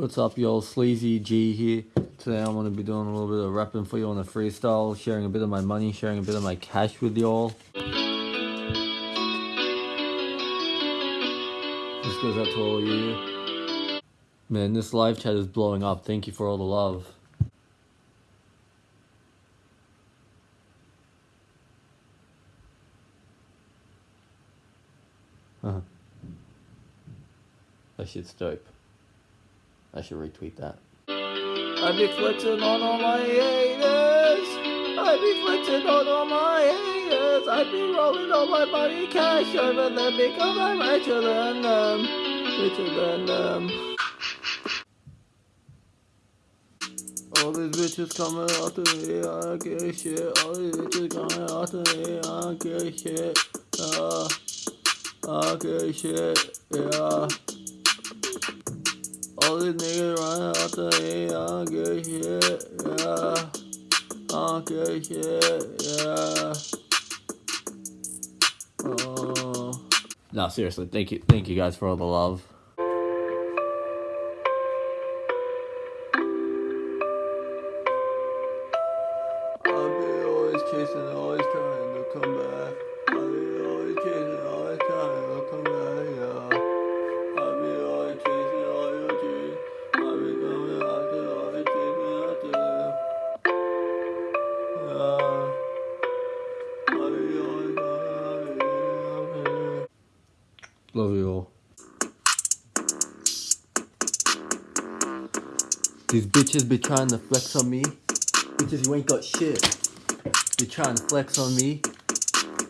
What's up, y'all? Sleazy G here. Today I'm going to be doing a little bit of rapping for you on a freestyle, sharing a bit of my money, sharing a bit of my cash with y'all. This goes out to all you. Man, this live chat is blowing up. Thank you for all the love. Uh-huh. That shit's dope. I should retweet that. I be flexing on all my haters. I be flexing on all my haters. I be rolling all my money cash over them because I'm richer than them. Richer than them. All these bitches coming after me, I don't give shit. All these bitches coming after me, I don't give shit. Uh, I don't give shit, yeah. These niggas running after me, I don't give a shit, yeah. I don't give a shit, yeah. Oh. No, seriously, thank you, thank you guys for all the love. I'll be always chasing, always trying to come back. Love you all. These bitches be trying to flex on me. Bitches, you ain't got shit. You trying to flex on me?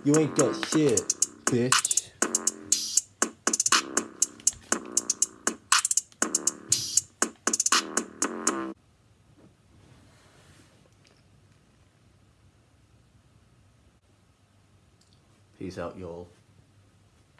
You ain't got shit, bitch. Peace out, y'all.